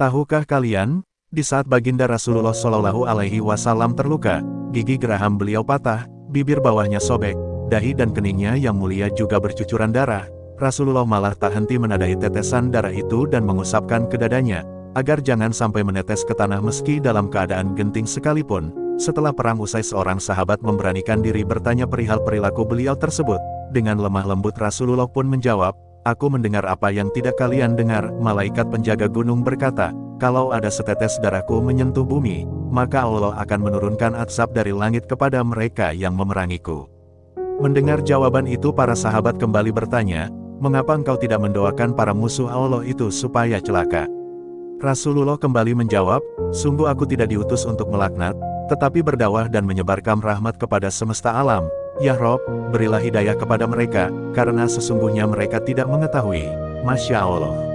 Tahukah kalian, di saat baginda Rasulullah Shallallahu Alaihi Wasallam terluka, gigi geraham beliau patah, bibir bawahnya sobek, dahi dan keningnya yang mulia juga bercucuran darah. Rasulullah malah tak henti menadai tetesan darah itu dan mengusapkan ke dadanya, agar jangan sampai menetes ke tanah meski dalam keadaan genting sekalipun. Setelah perang usai seorang sahabat memberanikan diri bertanya perihal perilaku beliau tersebut. Dengan lemah lembut Rasulullah pun menjawab, Aku mendengar apa yang tidak kalian dengar, malaikat penjaga gunung berkata, kalau ada setetes darahku menyentuh bumi, maka Allah akan menurunkan azab dari langit kepada mereka yang memerangiku. Mendengar jawaban itu para sahabat kembali bertanya, mengapa engkau tidak mendoakan para musuh Allah itu supaya celaka? Rasulullah kembali menjawab, sungguh aku tidak diutus untuk melaknat, tetapi berdakwah dan menyebarkan rahmat kepada semesta alam. Ya Rob, berilah hidayah kepada mereka, karena sesungguhnya mereka tidak mengetahui. Masya Allah.